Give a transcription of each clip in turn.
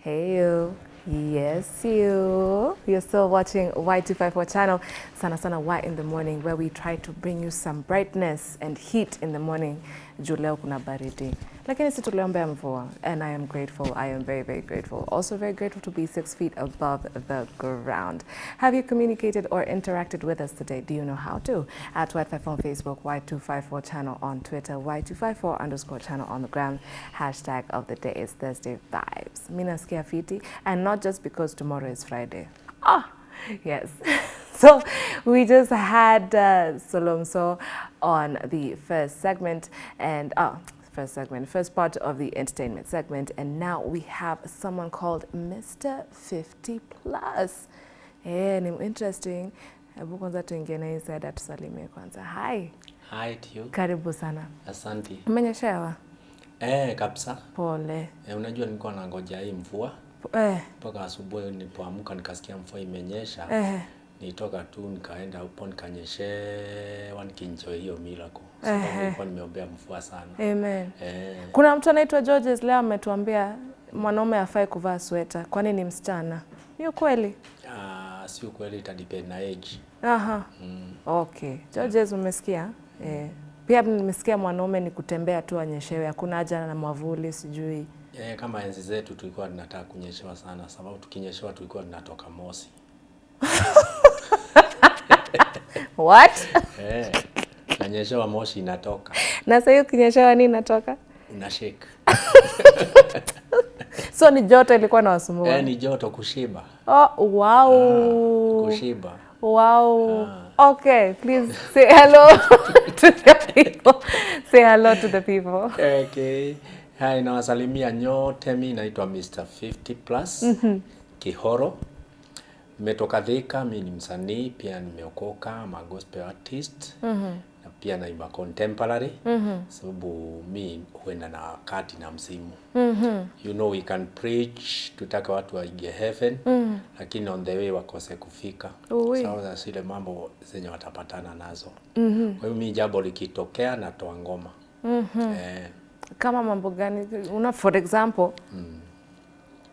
Hey you. Yes, you. You're still watching Y254 channel, Sana Sana Y in the morning, where we try to bring you some brightness and heat in the morning. Juu leo kuna baridi. Lakini si tuliombea mvua. And I am grateful. I am very, very grateful. Also very grateful to be six feet above the ground. Have you communicated or interacted with us today? Do you know how to? At Y54 on Facebook, Y254 channel on Twitter, Y254 underscore channel on the gram. Hashtag of the day is Thursday vibes. Mina skia fiti. And not just because tomorrow is Friday. Ah, yes. so we just had uh, Solomso on the first segment and uh, first segment, first part of the entertainment segment, and now we have someone called Mr. 50 Plus. Eh, ni interesting. Hebu kwanza tuingie na hii atusalimie kwanza. Hi, Hi to you. karibu sana. Asante. Umenyeshewa? Eh, kabisa. Pole. Eh, unajua nilikuwa nangoja hii mvua Po- Eh, mpaka asubuhi nilipoamka nikasikia mvua imenyesha. eh, Nitoka tu nikaenda upo nikanyeshewa nikinjoy hiyo miracle. Sababu nilikuwa nimeombea mvua sana. amen. Eh, Kuna mtu anaitwa Georges leo ametuambia mwanaume afai kuvaa sweta, kwani ni msichana. Ni kweli? ah, si ukweli itadepend na age. Aha. Mm. Okay. Georges umesikia? Eh. Pia nimesikia mwanaume ni kutembea tu anyeshewe, hakuna haja na mwavuli sijui. Eh, kama enzi zetu tulikuwa tunataka kunyeshewa sana sababu tukinyeshewa tulikuwa tunatoka mosi. What? Eh, nanyeshewa moshi inatoka. na sasa hiyo kinyeshewa nini inatoka? Una shake. So ni joto ilikuwa na wasumbua. Eh, ni joto kushiba. Oh, wow. Ah, Kushiba. Wow. Ah. Okay, please say hello to the people. Say hello to the people. Okay. Hai, nawasalimia nyote. Mi naitwa Mr 50 plus mm -hmm. Kihoro. Nimetoka Thika, mi ni msanii pia, nimeokoka ma gospel artist mm -hmm. na pia naimba contemporary mm -hmm. sababu mi huenda na wakati na msimu mm -hmm. you know we can preach, tutaka watu waige heaven mm -hmm. lakini on the way wakose kufika sababu za zile mambo zenye watapatana nazo mm -hmm. kwa hiyo mi jambo likitokea natoa ngoma mm -hmm. eh, Kama mambo gani? Una for example, mm.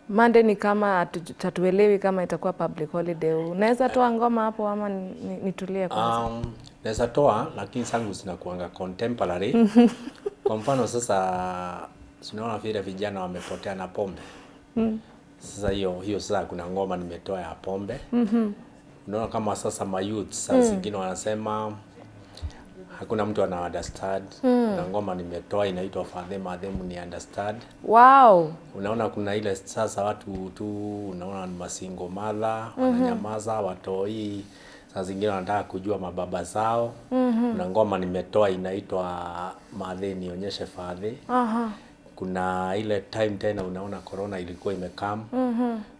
Monday ni kama tatuelewi hatuelewi kama itakuwa public holiday. Unaweza toa ngoma hapo ama ni- ni- nitulie kwanza? Um, naweza toa lakini sangu zinakuanga contemporary. Kwa mfano sasa, tunaona vile vijana wamepotea na pombe. Mm. Sasa hiyo hiyo sasa kuna ngoma nimetoa ya pombe. Mm -hmm. Unaona kama sasa mayouth saa zingine wanasema hakuna mtu ana understand. mm. Na ngoma nimetoa inaitwa Fadhema Adhemu ni understand. Wow. Unaona kuna ile sasa watu tu unaona ni masingo madha wananyamaza, watoi saa zingine wanataka kujua mababa zao. mm -hmm. Kuna ngoma nimetoa inaitwa Madhe nionyeshe Fadhe. Aha. Kuna ile time tena unaona corona ilikuwa imekam.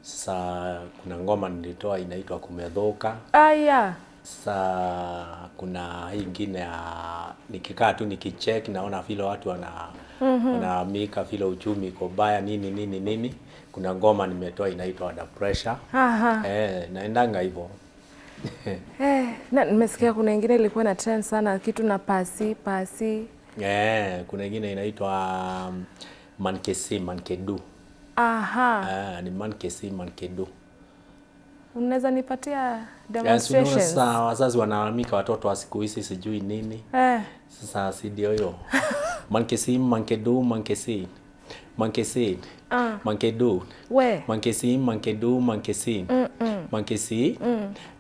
Sasa kuna ngoma nilitoa inaitwa kumedhoka. Aya. Sasa kuna hii ingine ya nikikaa tu nikicheck naona vile watu wana wanaamika vile uchumi iko baya nini nini nini. Kuna ngoma nimetoa inaitwa Under Pressure. Aha. Eh, naendanga hivyo. Eh, na nimesikia kuna ingine ilikuwa na trend sana kitu na pasi pasi. Eh, kuna ingine inaitwa um, Mankesi Mankedu. Aha. Eh, ni Mankesi Mankedu. Unaweza nipatia Yes, unaona demonstrations? sasa wazazi wanalalamika watoto wa siku hizi sijui nini. Eh. Sasa si ndio hiyo. Mankesi mankedu manke sin manke du We. manke sim manke du manke sin manke si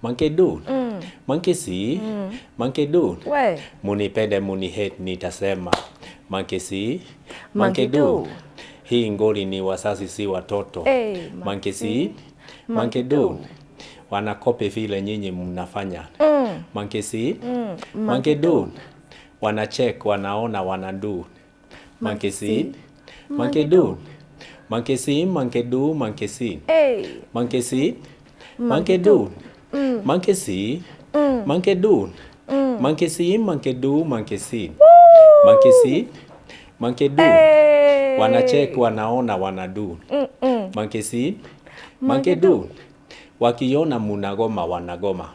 manke mankesi. Mankesi. mm. Mankesi. Mankedu. We. Munipende muni hate nitasema. Mankesi. Mankedu. Mankedu. Hii ngoli ni wazazi si watoto. Hey, manke si manke. Mankedu. Wanakopi vile nyinyi mnafanya. Mankesi. Mankedu. Wanachek, wanaona, wanadu. Mankesi. Mankedu. Mankesi, mankedu, mankesi. Hey. Mankesi. Mankedu. Mankesi. Mankedu. Mankesi, mankedu, mankesi. Mankesi. Mankedu. Hey. Wanachek, wanaona, wanadu. Mankesi. Mankedu. Wakiona munagoma, wanagoma.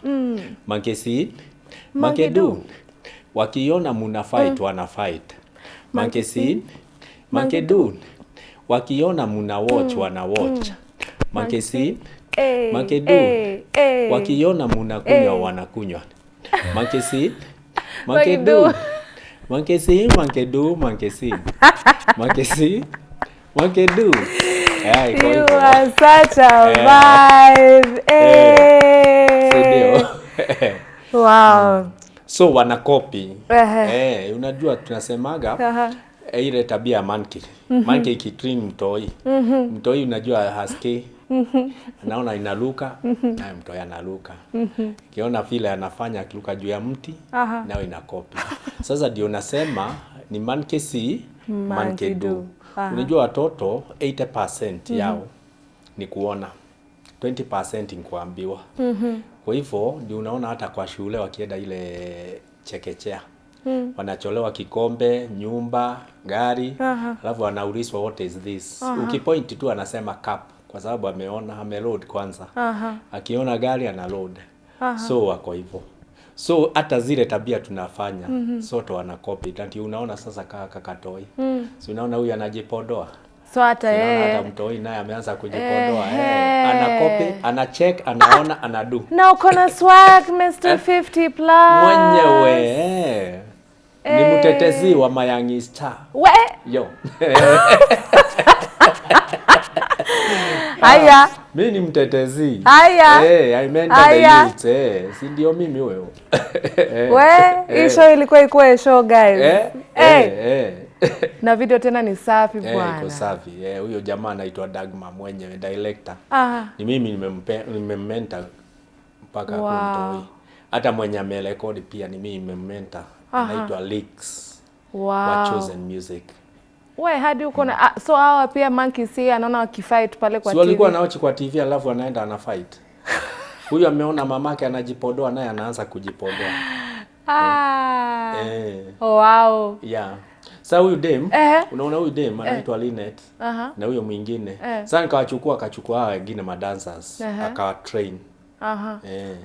Mankesi. makedu Wakiona muna fight, wana fight. Mankesi. Mankedu. wakiona muna watch wana watch. Makesi Eh, Makedu. eh, eh. wakiona munakunywa kunywa wanakunywa mankesi Makedu. mankedu makedu makesi mankesi mankesi do. Yeah, You are such a Eh. vibe. Hey. Eh. Wow. so wanakopi -huh. eh, unajua tunasemaga Aha. eh, ile tabia ya monkey mm -hmm. monkey ikitrin mtoi mtoi unajua haski Naona inaluka mm naye mtoi analuka kiona vile anafanya akiluka juu ya mti Aha. nayo inakopi sasa ndio nasema ni monkey si monkey Monkey do. do Aha. unajua watoto 80% mm -hmm. yao ni kuona 20% ni kuambiwa mm -hmm. kwa hivyo ndio unaona hata kwa shule wakienda ile chekechea wanacholewa kikombe, nyumba, gari, alafu wanaulizwa what is this. Ukipoint tu anasema cup kwa sababu ameona ameload kwanza. Aha. Akiona gari ana load. So wako hivyo. So hata zile tabia tunafanya mm -hmm. sote wanakopi. copy ndio unaona sasa kaa kakatoi. Si unaona huyu anajipodoa. So hata yeye hata mtoi naye ameanza kujipodoa. eh, Eh, anakopi, anacheck, anaona, anadu. na uko na swag Mr. 50 plus. Mwenyewe. Eh. Ni mtetezi wa Mayangi Star. We, Yo. haya. Mi ni mtetezi. Haya. Eh, I meant Haya. the youth. Eh, si ndio mimi. Eh, We, hii eh, show ilikuwa ikuwe show guys. Eh, Eh, eh, eh. na video tena ni safi Eh, iko bwana. safi. Eh, huyo jamaa anaitwa Dagma mwenyewe director. Ah, Ni mimi nimemmenta mpaka Wow. kumtoi. Hata mwenye amerekodi pia ni mimi nimemmenta. Aha. Anaitwa Leaks Wow. wa. Chosen Music. We, hadi uko na hmm. so hawa pia monkey see anaona wakifight pale kwa so, TV. walikuwa anaochi naochi kwa TV alafu anaenda ana fight. Huyu ameona mamake anajipodoa naye anaanza kujipodoa. Ah. Eh, Oh, wow. yeah. Sasa huyu dem, Eh. unaona huyu dem anaitwa Linet uh -huh. na huyo mwingine. Eh. Sasa nikawachukua akachukua hawa wengine madancers, -huh. akawa train. Aha. Eh.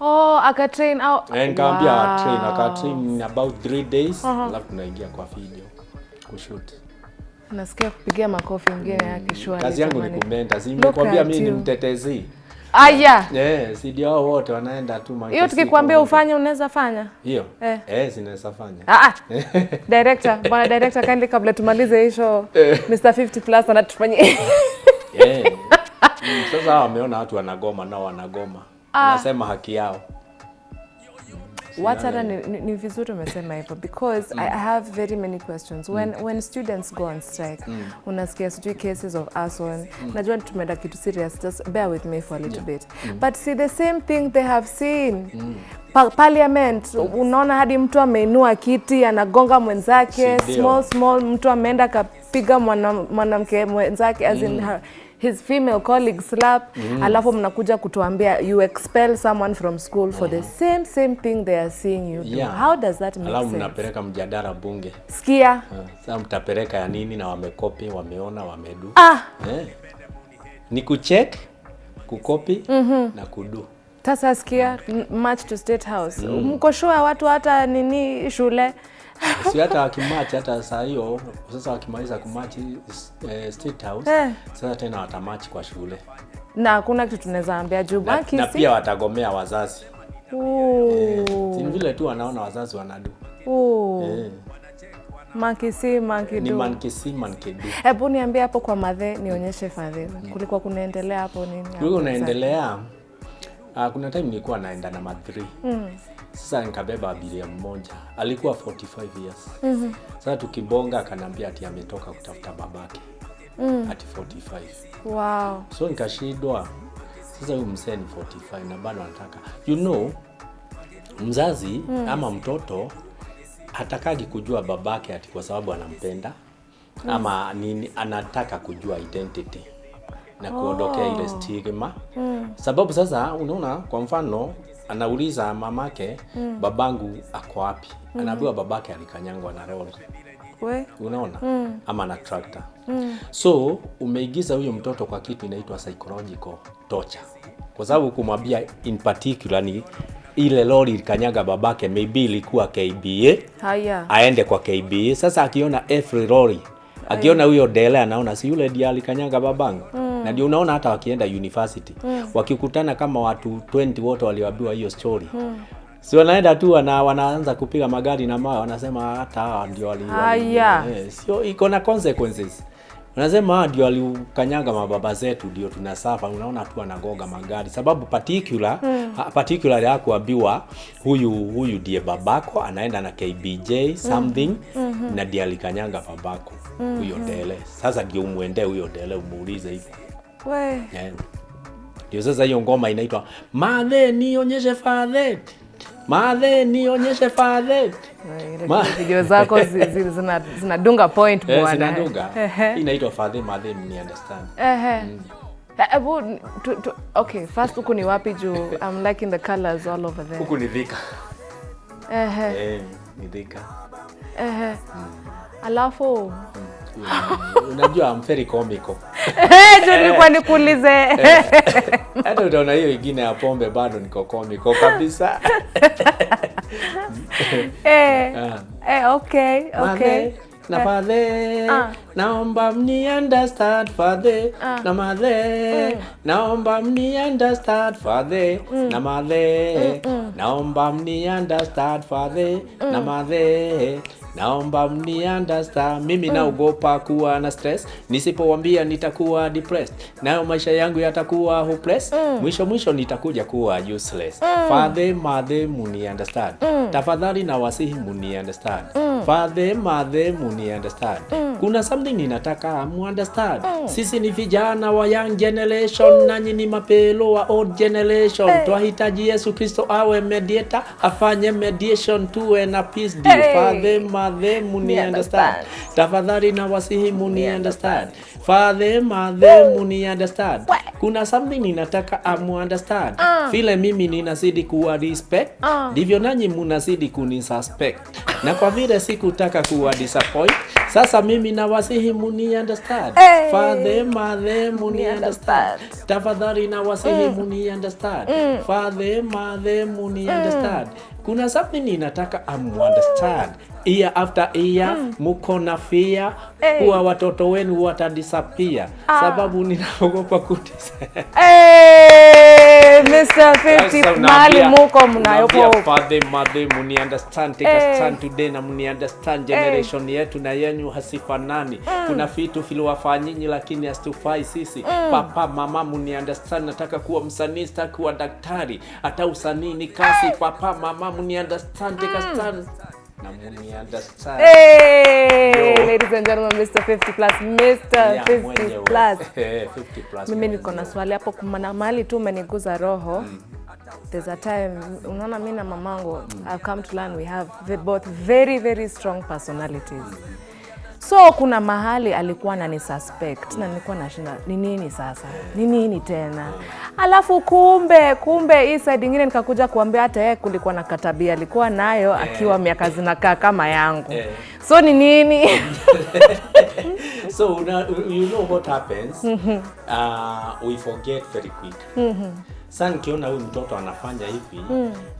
Oh, akatrain au Eh, nikamwambia Wow. train, aka train about 3 days, alafu tunaingia kwa video kushoot. Nasikia kupigia makofi ingine yake shwari. Kazi yangu ni kumentors. nimekwambia mimi ni mtetezi. Aya. Eh, si ndio hao wote wanaenda tu Hiyo Manchester tukikwambia kwa- ufanye unaweza fanya? Hiyo? Eh. Eh, zinaweza fanya. Ah, ah. Director, bwana director kindly kabla tumalize hii show. Mr 50 plus anatufanyia. Eh. Mm, Sasa wameona watu wanagoma nao wanagoma. Wanasema haki yao. What hata ni, ni, vizuri umesema hivyo because mm. I have very many questions when mm. when students go on strike mm. unasikia sijui cases of arson mm. najua tumeenda kitu serious just bear with me for a little yeah. bit mm. but see the same thing they have seen pa parliament unaona hadi mtu ameinua kiti anagonga mwenzake small small mtu ameenda akapiga mwana- mwanamke mwenzake as mm. in her, his female colleague slap alafu mnakuja kutuambia you expel someone from school for mm -hmm. the same same thing they are seeing you do Yeah. how does that make Alafu sense mnapeleka mjadala bunge. sikia Uh, Sasa mtapeleka ya nini na wamekopi, wameona, wamedu. ah Eh. Ni kucheck, kukopi na kudu. sasa sikia march to state house mko sure watu hata nini shule si hata wakimachi hata saa hiyo sasa wakimaliza kumachi eh, state house Eh. sasa tena watamachi kwa shule na kuna kitu tunaweza ambia juu na, baki na si- pia watagomea wazazi eh, vile tu wanaona wazazi wanadu eh. See, monkey ni mankisi mankidu. Hebu niambie hapo kwa madhe, nionyeshe fadhili. Kulikuwa kunaendelea hapo nini? Kulikuwa kunaendelea. Uh, ah, kuna time nilikuwa naenda na madhri. Mm. Sasa nikabeba abiria mmoja alikuwa 45 years mm-hmm. sasa tukibonga akanambia ati ametoka kutafuta babake mm. ati 45 Wow. so nikashindwa sasa huyu mzee ni 45 na bado anataka you know mzazi mm. ama mtoto hatakagi kujua babake ati kwa sababu anampenda mm. ama nini anataka kujua identity na kuondokea oh. ile stigma mm. sababu sasa unaona kwa mfano anauliza mamake mm. babangu ako wapi mm. anaambiwa babake alikanyangwa na lori We. unaona mm. ama na tractor mm. so umeigiza huyo mtoto kwa kitu inaitwa psychological torture kwa sababu kumwambia in particular ni ile lori ilikanyaga babake maybe ilikuwa KBA Haya. aende kwa KBA sasa akiona every lori akiona huyo dele anaona si yule ndiye alikanyaga babangu na ndio unaona hata wakienda university wakikutana kama watu 20 wote walioambiwa hiyo story si wanaenda tu wana, wanaanza kupiga magari na mawe wanasema hata hawa ndio wali, wali Haya. eh, sio iko na consequences Unasema hawa ndio walikanyaga mababa zetu ndio tunasafa. Unaona tu anagoga magari sababu particular mm. particular ya kuambiwa huyu huyu ndiye babako anaenda na KBJ something mm -hmm. na ndiye alikanyaga babako hmm. huyo dele. Sasa ndio umwendee huyo dele umuulize hivyo. We. Eh. Ndio sasa hiyo ngoma inaitwa Madhe nionyeshe fadhe. Madhe nionyeshe fadhe. Ile Ma- video zako zi- zi- zina- zinadunga point Eh, bwana. zinadunga. Ehe. Hii inaitwa fadhe madhe ni understand. Ehe. Eh, Hebu tu- tu- okay, first huku ni wapi juu I'm liking the colors all over there. Huku ni dhika. Ehe. Eh, ni dhika. Ehe. Alafu Unajua I'm very comical. Eh, nilikuwa nikuulize. Hata utaona hiyo ingine ya pombe bado niko comical kabisa. Eh. Ah. Eh, okay, okay. Na fadhe uh. naomba mni understand fadhe uh. na madhe naomba mni understand fadhe na madhe naomba mni understand fadhe na madhe naomba mni understand mimi naogopa kuwa na stress. Nisipowambia nitakuwa depressed. Nayo maisha yangu yatakuwa hopeless. Mwisho mwisho nitakuja kuwa useless. Father mother muni understand tafadhali na wasihi muni understand Father, mother, muni understand. Kuna something ninataka mu understand. Sisi ni vijana wa young generation, nanyi ni mapelo wa old generation. Twahitaji Yesu Kristo awe mediator, afanye mediation, tuwe na peace deal. Hey. Father, mother, muni Ni understand. Tafadhali na wasihi muni understand. Father, mother, muni understand. Kuna something ninataka amu understand. Vile mimi ninazidi kuwa respect, ndivyo uh. nanyi munazidi kunisuspect na kwa vile sikutaka kuwa disappoint sasa mimi na wasihi muni understand. Hey. father mother muni understand. tafadhali na wasihi muni understand. Father mother muni understand. Kuna something ninataka amu understand year after year muko na fear. Hey. kuwa watoto wenu watadisappear. Sababu ninaogopa kudisa Eh, Mr. 50 mali muko mnayopo father mother muni understand take hey. stand today na muni understand generation yetu na yenyu hasifanani. Kuna vitu viliwafanyinyi lakini hasitufai sisi. Mm. papa mama muni understand nataka kuwa msanii sitaki kuwa daktari. Hata usanii ni kazi papa mama muni understand take a stand muni understand Hey, Yo. ladies and gentlemen, Mr. 50 plus, Mr. Yeah, 50 mwenyewe. plus. Eh, 50 plus Mimi niko na swali hapo, kumana mali tu umeniguza roho. There's a time, unaona mimi na mamangu, I've come to learn we have both very very strong personalities. So kuna mahali alikuwa anani suspect na nilikuwa nashinda ni nini sasa, ni nini tena? Alafu kumbe kumbe hii side ingine nikakuja kuambia hata yeye kulikuwa na katabia alikuwa nayo akiwa miaka zinakaa kama yangu. Eh. So ni nini? so una, you know what happens uh, we forget very quick Sasa nikiona huyu mtoto anafanya hivi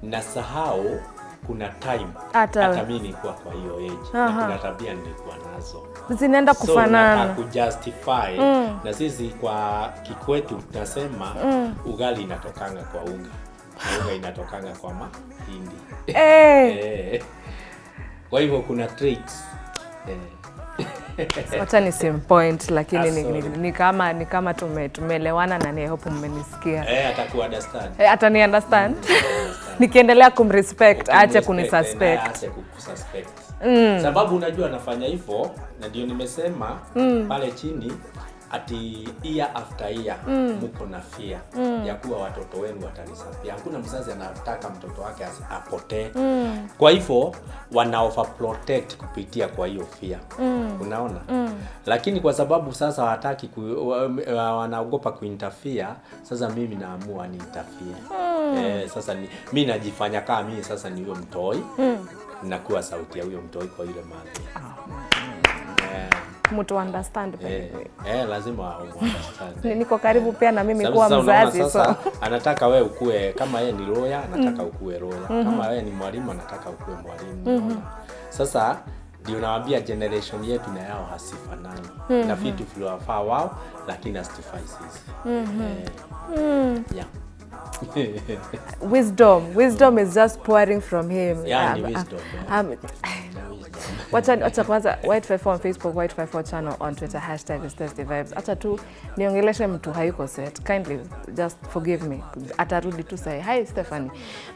nasahau kuna time Hata- hata mi nilikuwa kwa hiyo age na kuna tabia nilikuwa nazo Zinaenda kufanana. so, kujustify na sisi kwa kikwetu tunasema mm. ugali inatokanga kwa unga na unga inatokanga kwa mahindi Eh. Eh. kwa hivyo kuna tricks eh. Wacha ni sim point lakini ni, ni, ni kama ni kama tume, tumeelewana na ni hope mmenisikia. Eh, atakuwa understand. Eh, hata ni understand. Nikiendelea kumrespect aache kunisuspect. naye. Sababu unajua anafanya hivo na ndio nimesema pale chini ati year after year muko na fear mm. ya kuwa watoto wenu watanisapia. Hakuna mzazi anataka mtoto wake apotee mm. Kwa hivyo wanaofa overprotect kupitia kwa hiyo fear. mm. Unaona? mm. Lakini kwa sababu sasa hawataki ku, wa- wa- wanaogopa kuinterfere, sasa mimi naamua ni interfere. mm. Eh, sasa ni, mi najifanya kama mimi sasa ni huyo mtoi mm. nakuwa sauti ya huyo mtoi kwa ile mali eh, Mtu understand eh, eh, lazima understand. Niko karibu pia na mimi kuwa kuwa sasa mzazi so. anataka wewe ukue kama yeye ni lawyer anataka ukue lawyer. Kama wewe ni mwalimu anataka ukue mwalimu unaona? sasa ndio nawaambia generation yetu na yao hasifanani. Mm-hmm. na vitu viliwafaa wao lakini hasitufai sisi. Mm-hmm. eh, yeah. wisdom. Wisdom is just pouring from him. Yeah, ni Um, wisdom, um, yeah. um, wacha kwanza white54 on facebook white54 channel on twitter hashtag is Thursday vibes acha tu niongeleshe mtu hayuko set kindly just forgive me atarudi tu sahi hi stephanie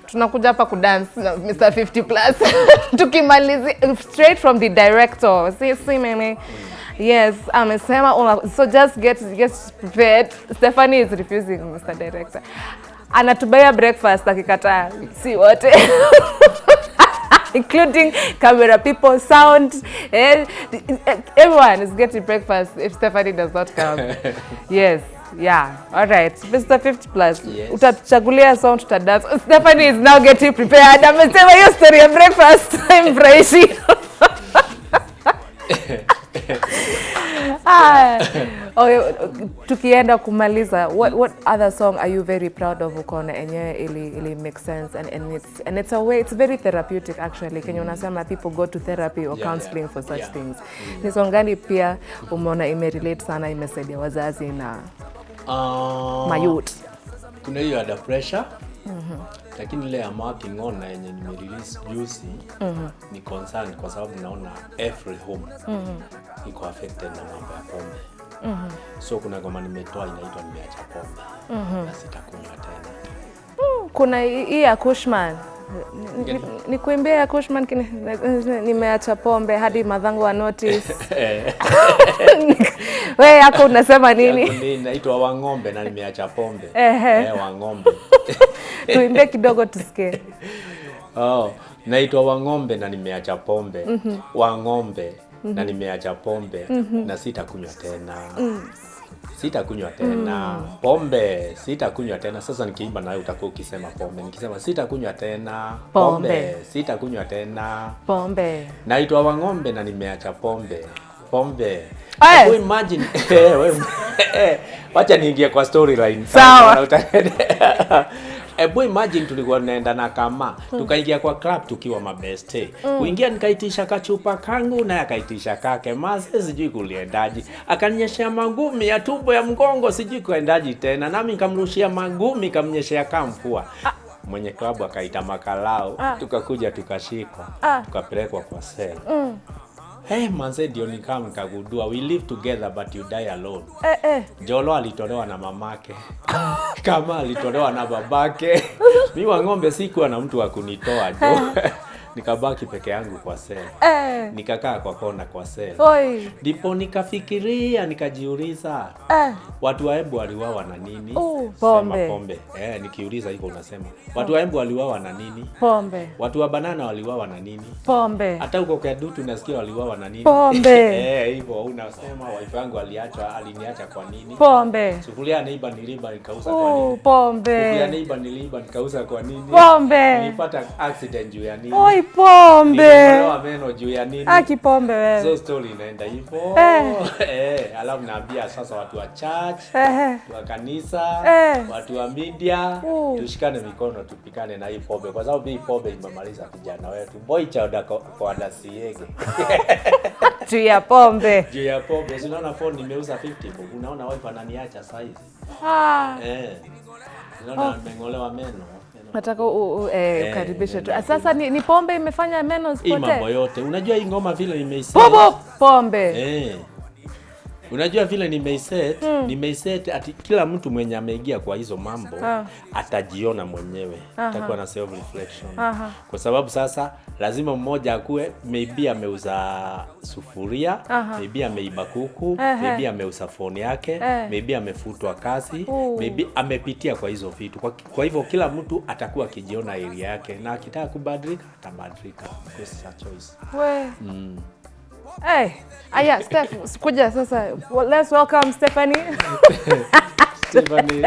tunakuja hapa kudance na mr 50 plus tukimalizi straight from the director si si mimi Yes, amesema una- so just get get prepared. Stephanie is refusing Mr. Director. Anatubaya breakfast akikataa si wote. including camera people, sound, eh, everyone is getting breakfast if Stephanie does not come. yes. Yeah, all right. Mr. 50 plus. Yes. Utatuchagulia song tutadance. Stephanie is now getting prepared. I'm Amesema hiyo story ya breakfast imfurahishi. Ah, okay, tukienda kumaliza what, what other song are you very proud of ukaona enyewe ili, ili make sense and, and, it's, and it's a way it's very therapeutic actually. Kenye unasema people go to therapy or Yeah, counseling yeah, for such yeah. things. Ni song gani pia umeona imerelate sana imesaidia wazazi na Uh, mayut kuna hiyo ada pressure lakini ile ya working on na yenye nimerelease juzi ni concern kwa sababu naona every home mm -hmm. iko affected na mambo ya pombe. Mm -hmm. so kuna ngoma nimetoa inaitwa nimeacha pombe. Mm -hmm. na sitakunywa tena. Kuna hii ya Kushman. Ni- ni- ni kuimbia ya Kushman nimeacha pombe hadi madhango wa notice we yako unasema nini? Yangu ni inaitwa wang'ombe na nimeacha pombe. Ehe. eh, wang'ombe tuimbie kidogo tusikie oh, naitwa wang'ombe na nimeacha pombe mm -hmm. wang'ombe mm -hmm. na nimeacha pombe mm -hmm. na sitakunywa tena mm. sitakunywa tena mm. pombe sitakunywa tena sasa nikiimba nawe utakuwa ukisema pombe nikisema sitakunywa tena Pombe. pombe. sitakunywa tena pombe naitwa wang'ombe na nimeacha pombe pombe. Hebu imagine wacha niingie kwa storyline Sawa. Uta- Hebu imagine tulikuwa tunaenda na kama. Tukaingia kwa club tukiwa mabeste kuingia nikaitisha kachupa kangu naye akaitisha kake. Mase sijui kuliendaji akanyeshea magumi ya tumbo ya mgongo sijui kuendaji tena. Nami nikamrushia magumi kamnyeshea kamfua mwenye klabu akaita makalao. Ah. tukakuja tukashikwa. Ah. tukapelekwa kwa sel Hey, manze ndio nikaa nikagundua we live together but you die alone. eh, eh. Jolo alitolewa na mamake kama alitolewa na babake. Mi wa ng'ombe sikuwa na mtu wa kunitoa jo nikabaki peke yangu kwa sel, Eh. nikakaa kwa kona kwa sel, ndipo nikafikiria nikajiuliza Eh. watu wa Embu waliwawa na nini? Sema pombe. pombe. Eh, nikiuliza hivyo unasema watu wa Embu waliwawa na nini? pombe Watu wa banana waliwawa na nini? pombe hata huko Kedutu nasikia waliwawa na nini? Pombe. Eh, hivyo unasema wife yangu aliacha aliniacha kwa nini? pombe Sufuria ya neiba niliba nikauza kwa Oh, nini? Sufuria ya pombe neiba niliba nikauza kwa nini? pombe Nilipata accident juu ya nini? oi pombe Nilitolewa meno juu ya nini? Ah, kipombe wewe. So story inaenda hivyo. Eh. Eh, alafu naambia sasa watu wa church, eh. watu wa kanisa, Eh. watu wa media, Uh. tushikane mikono tupikane na hii pombe kwa sababu hii pombe imemaliza kijana wetu. Boy chauda kwa, dasiege. juu ya pombe juu ya pombe. Si unaona phone nimeuza 50 bob. Unaona wife ananiacha size. ah. Eh. Unaona nimeng'olewa meno. Nataka u- u- eh, Eh, ukaribishe tu sasa ni, ni pombe imefanya meno zipotee. mambo yote. Unajua hii ngoma vile imeisema. Pombe Eh. Unajua vile nimeiset, nimeiset ati kila mtu mwenye ameingia kwa hizo mambo Ah. atajiona mwenyewe, Aha. atakuwa na self reflection. Aha. Kwa sababu sasa lazima mmoja akue, maybe ameuza sufuria, Aha. maybe ameiba kuku, Ehe. maybe ameuza phone yake, Eh. maybe amefutwa kazi, Uh. maybe amepitia kwa hizo vitu. Kwa, kwa hivyo kila mtu atakuwa akijiona area yake na akitaka kubadilika atabadilika. Choice. we Mm. Hey. aya Steph kuja sasa well, let's welcome Stephanie Stephanie,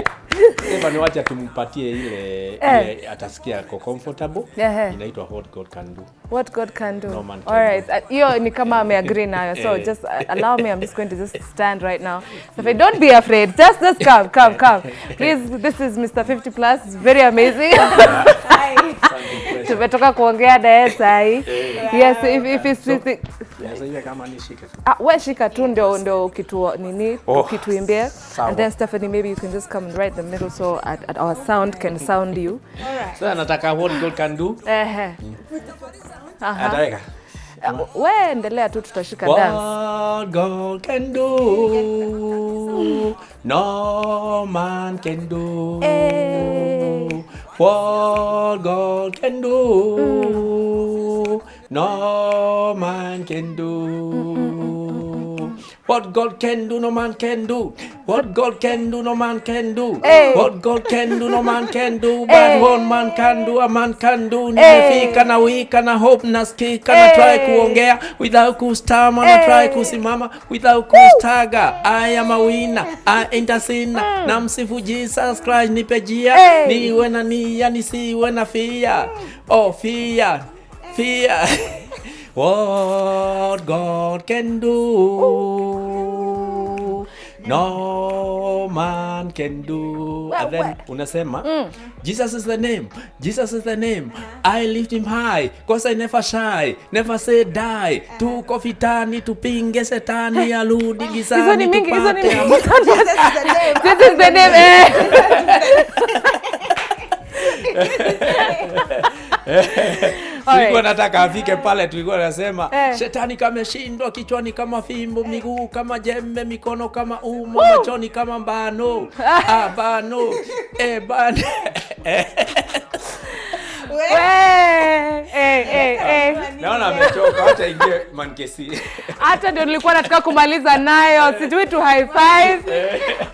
Stephanie wacha tumpatie ile, Eh. ile atasikia ko comfortable. Yeah, Inaitwa what God can do. what God can do No man can all right Uh, hiyo ni kama ameagree nayo so Eh. just uh, allow me I'm just going to just stand right now Stephanie don't be afraid just just come come come please this is Mr 50 plus It's very amazing precious. tumetoka kuongea naye sahi yes if, if it's, this iwe kama nishike tu. Ah, we shika tu ndio ndio kitu nini Oh, ukituimbia and then Stephanie maybe you can just come and right the middle so at, at our sound can sound you So nataka what God can do. Eh. aha Ataweka. Ah, we endelea tu tutashika dance What God can do, no man can do. Eh. What God can do, mm. no man can do. What God can do, no man can do. What God can do, no man can do. Hey. What God can do, no man can do. But hey. one man can do, a man can do. Nimefika na wika na hope nasikika na try kuongea without kustama na try kusimama without kustaga. I am a winner, I ain't a sinner. Na msifu Jesus Christ nipe jia. Niwe na nia nisiwe na fia. Oh fear, fear. What God can do, no man can do. And then unasema, Jesus is the name, Jesus is the name. I lift him high, cause I never shy, never say die. Tuko vitani, tupinge setani, arudi gizani, tupate. This is the name. this is the name eh tulikuwa nataka afike pale, tulikuwa nasema Eh. shetani kameshindwa, kichwani kama fimbo, miguu kama jembe, mikono kama umo, machoni kama mbano. Ah, bano eh, bano eh, eh, eh. naona amechoka, acha ingie mankesi. hata ndio nilikuwa nataka kumaliza nayo. Situi tu high five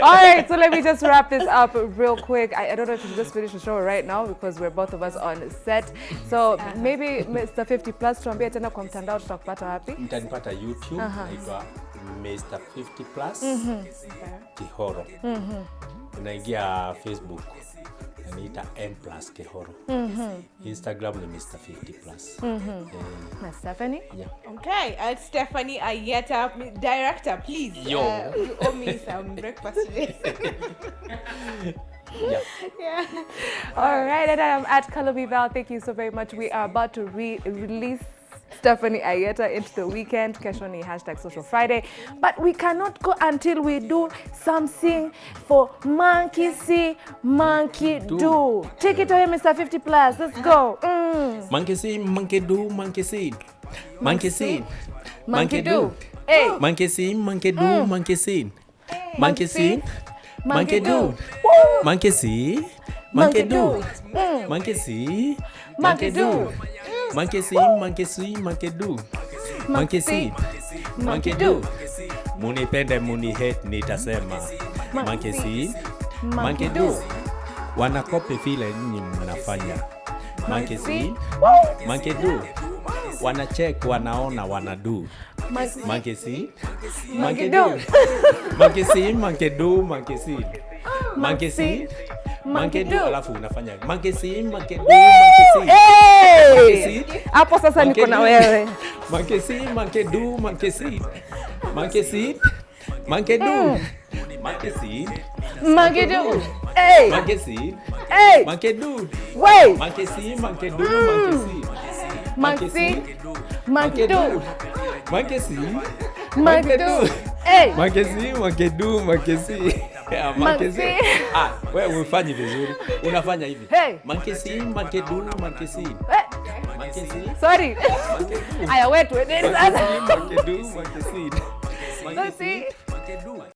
all right so let me just wrap this up real quick. I, I don't know if you just finish the show right now because we're both of us on set. So maybe Mr 50 plus tuambie tena kwa mtandao tutakupata wapi? Mtanipata YouTube, naitwa Mr 50 plus Kihoro. Unaingia Facebook naita M plus Kihoro. Instagram ni Mr 50 plus. Eh, na Stephanie yeah. Okay, uh, Stephanie Ayeta, director, please. Yo. Uh, you owe me some breakfast today. Yeah. yeah. All right, and I'm at Calabi Val. Thank you so very much. We are about to re release Stephanie Ayeta into the weekend. Kesho ni hashtag Social Friday. But we cannot go until we do something for Monkey See, Monkey Do. Take it away, Mr. 50 Plus. Let's go. Mm. Monkey see, monkey do, monkey see. Monkey see, Monkey do. Hey. Monkey see, monkey do, monkey see. Monkey see, monkey do. Monkey see, Monkey monkey do. do. Monkey see, Monkey monkey do. Do. si, manke si, manke do. si, see, monkey do. Munipende muni hate nitasema. Manke si, manke do. Wanakopi vile nyinyi mnafanya. Manke si, manke do. Wanachek, wanaona, wanadu. Manke si, manke do. Manke Monkey manke do, manke si. Manke see, Monkey monkey do. do. Alafu unafanya manke si manke do, manke si Hey! Hapo sasa niko na wewe. manke si manke do, manke si manke si manke do. manke si manke do. Hey! manke si Hey! manke do. Wait! manke si manke do, manke si manke si manke do. manke si manke do. Hey! manke si manke do, manke see. See. Ah, wewe ufanyi vizuri. Unafanya hivi. Hey. Mankesi, see, monkey hey, see, Sorry. Aya, wait, wait. Monkey see, mankesi. Mankesi. monkey